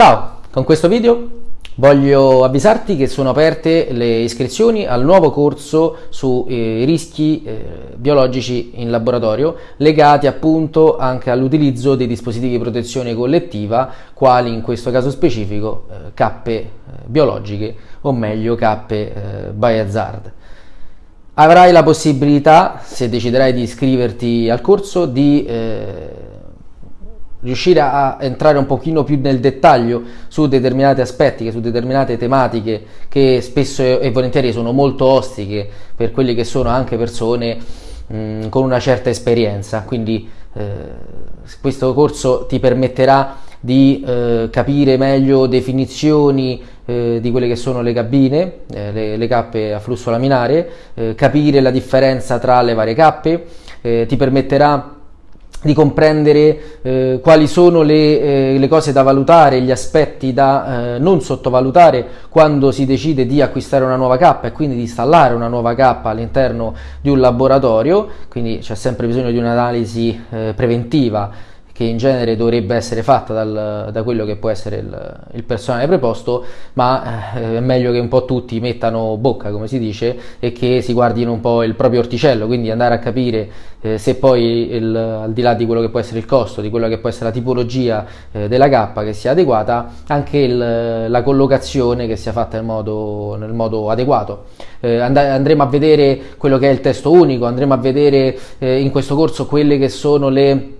Ciao, con questo video voglio avvisarti che sono aperte le iscrizioni al nuovo corso sui rischi eh, biologici in laboratorio legati appunto anche all'utilizzo dei dispositivi di protezione collettiva quali in questo caso specifico eh, cappe eh, biologiche o meglio cappe eh, biohazard. Avrai la possibilità, se deciderai di iscriverti al corso, di eh, riuscire a entrare un pochino più nel dettaglio su determinati aspetti, su determinate tematiche che spesso e volentieri sono molto ostiche per quelle che sono anche persone mh, con una certa esperienza. Quindi eh, questo corso ti permetterà di eh, capire meglio definizioni eh, di quelle che sono le cabine, eh, le, le, cappe a flusso laminare, eh, capire la differenza tra le varie cappe, eh, ti permetterà di comprendere eh, quali sono le, eh, le, cose da valutare, gli aspetti da eh, non sottovalutare quando si decide di acquistare una nuova cappa e quindi di installare una nuova cappa all'interno di un laboratorio, quindi c'è sempre bisogno di un'analisi eh, preventiva che in genere dovrebbe essere fatta dal, da quello che può essere il, il personale preposto, ma eh, è meglio che un po' tutti mettano bocca, come si dice, e che si guardino un po' il proprio orticello, quindi andare a capire eh, se poi il, al di là di quello che può essere il costo, di quella che può essere la tipologia eh, della cappa che sia adeguata, anche il, la collocazione che sia fatta nel modo, nel modo adeguato. Eh, and andremo a vedere quello che è il testo unico, andremo a vedere eh, in questo corso quelle che sono le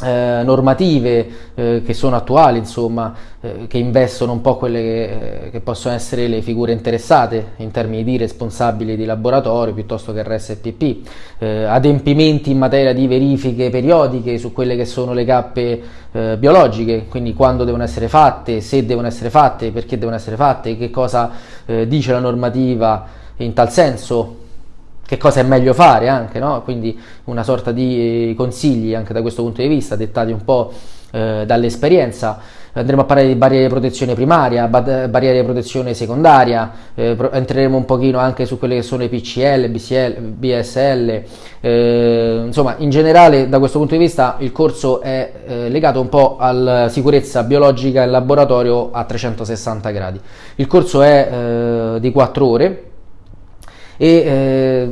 eh, normative eh, che sono attuali, insomma, eh, che investono un po' quelle che, eh, che, possono essere le figure interessate in termini di responsabili di laboratorio piuttosto che RSPP, eh, adempimenti in materia di verifiche periodiche su quelle che sono le cappe eh, biologiche, quindi quando devono essere fatte, se devono essere fatte, perché devono essere fatte, che cosa dice la normativa in tal senso, che cosa è meglio fare anche, no? quindi una sorta di eh, consigli anche da questo punto di vista, dettati un po' eh, dall'esperienza. Andremo a parlare di barriere di protezione primaria, barriere di protezione secondaria, eh, entreremo un pochino anche su quelle che sono i PCL, BCL, BSL, eh, insomma in generale da questo punto di vista il corso è eh, legato un po' alla sicurezza biologica in laboratorio a 360 gradi. Il corso è eh, di 4 ore, e eh,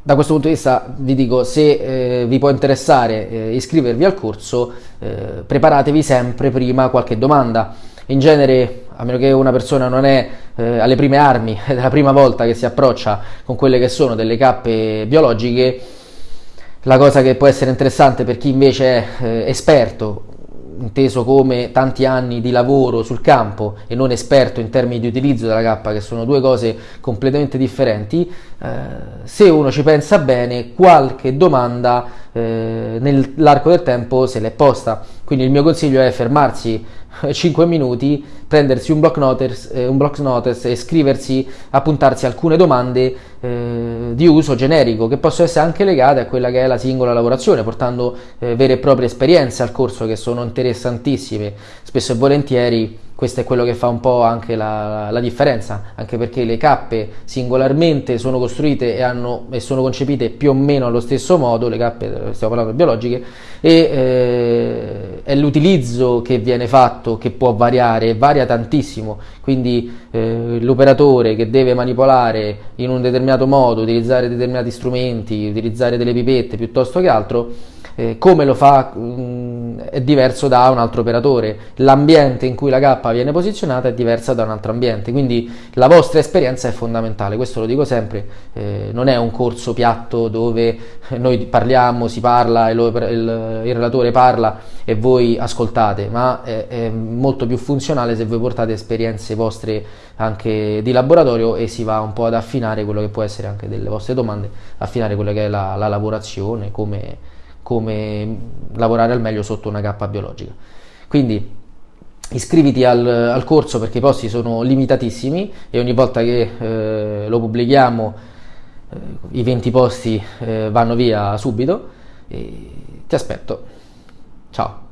da questo punto di vista vi dico se eh, vi può interessare eh, iscrivervi al corso eh, preparatevi sempre prima qualche domanda. In genere a meno che una persona non è eh, alle prime armi è la prima volta che si approccia con quelle che sono delle cappe biologiche la cosa che può essere interessante per chi invece è eh, esperto inteso come tanti anni di lavoro sul campo e non esperto in termini di utilizzo della cappa, che sono due cose completamente differenti, eh, se uno ci pensa bene, qualche domanda eh, nell'arco del tempo se l'è posta. Quindi il mio consiglio è fermarsi 5 minuti, prendersi un block notice, eh, un block notice e scriversi, appuntarsi alcune domande eh, di uso generico che possono essere anche legate a quella che è la singola lavorazione, portando eh, vere e proprie esperienze al corso che sono interessantissime, spesso e volentieri questo è quello che fa un po' anche la, la, differenza, anche perché le cappe singolarmente sono costruite e, hanno, e, sono concepite più o meno allo stesso modo, le cappe, stiamo parlando biologiche, e eh, è l'utilizzo che viene fatto che può variare, varia tantissimo, quindi eh, l'operatore che deve manipolare in un determinato modo, utilizzare determinati strumenti, utilizzare delle pipette piuttosto che altro, eh, come lo fa mh, mm, è diverso da un altro operatore, l'ambiente in cui la cappa viene posizionata è diversa da un altro ambiente, quindi la vostra esperienza è fondamentale, questo lo dico sempre, eh, non è un corso piatto dove noi parliamo, si parla, il, il, il relatore parla e voi ascoltate, ma è, è molto più funzionale se voi portate esperienze vostre anche di laboratorio e si va un po' ad affinare quello che può essere anche delle vostre domande, affinare quella che è la, la lavorazione, come come lavorare al meglio sotto una cappa biologica. Quindi iscriviti al, al, corso perché i posti sono limitatissimi e ogni volta che eh, lo pubblichiamo eh, i 20 posti eh, vanno via subito. E ti aspetto. Ciao.